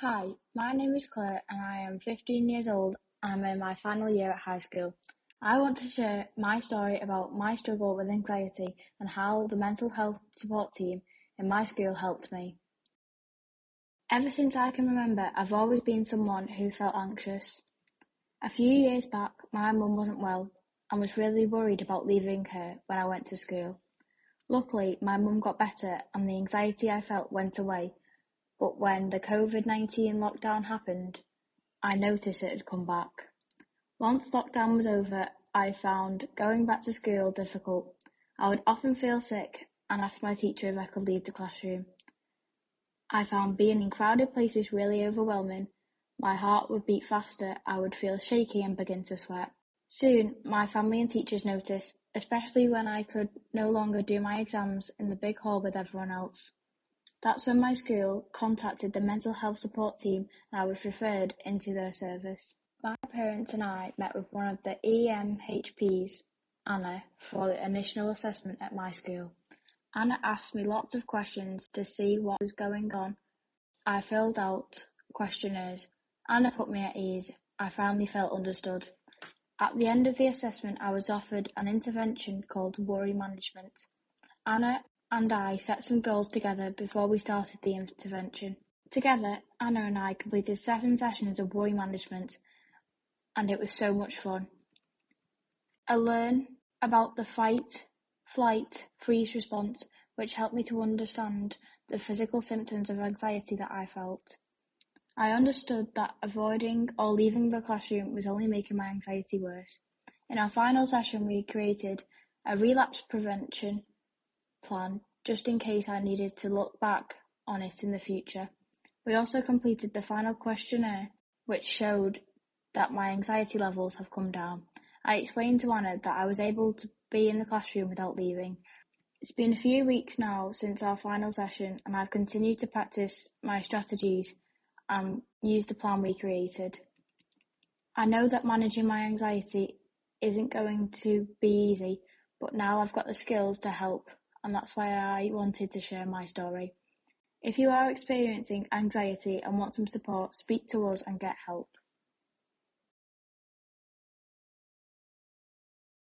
Hi, my name is Claire and I am 15 years old I'm in my final year at high school. I want to share my story about my struggle with anxiety and how the mental health support team in my school helped me. Ever since I can remember, I've always been someone who felt anxious. A few years back, my mum wasn't well and was really worried about leaving her when I went to school. Luckily, my mum got better and the anxiety I felt went away, but when the COVID-19 lockdown happened, I noticed it had come back. Once lockdown was over, I found going back to school difficult. I would often feel sick and ask my teacher if I could leave the classroom. I found being in crowded places really overwhelming. My heart would beat faster, I would feel shaky and begin to sweat. Soon, my family and teachers noticed, especially when I could no longer do my exams in the big hall with everyone else. That's when my school contacted the mental health support team and I was referred into their service. My parents and I met with one of the EMHPs, Anna, for the initial assessment at my school. Anna asked me lots of questions to see what was going on. I filled out questionnaires. Anna put me at ease. I finally felt understood. At the end of the assessment, I was offered an intervention called worry management. Anna and I set some goals together before we started the intervention. Together, Anna and I completed seven sessions of worry management, and it was so much fun. I learned about the fight, flight, freeze response, which helped me to understand the physical symptoms of anxiety that I felt. I understood that avoiding or leaving the classroom was only making my anxiety worse. In our final session, we created a relapse prevention plan just in case I needed to look back on it in the future. We also completed the final questionnaire, which showed that my anxiety levels have come down. I explained to Anna that I was able to be in the classroom without leaving. It's been a few weeks now since our final session, and I've continued to practice my strategies and use the plan we created. I know that managing my anxiety isn't going to be easy, but now I've got the skills to help, and that's why I wanted to share my story. If you are experiencing anxiety and want some support, speak to us and get help.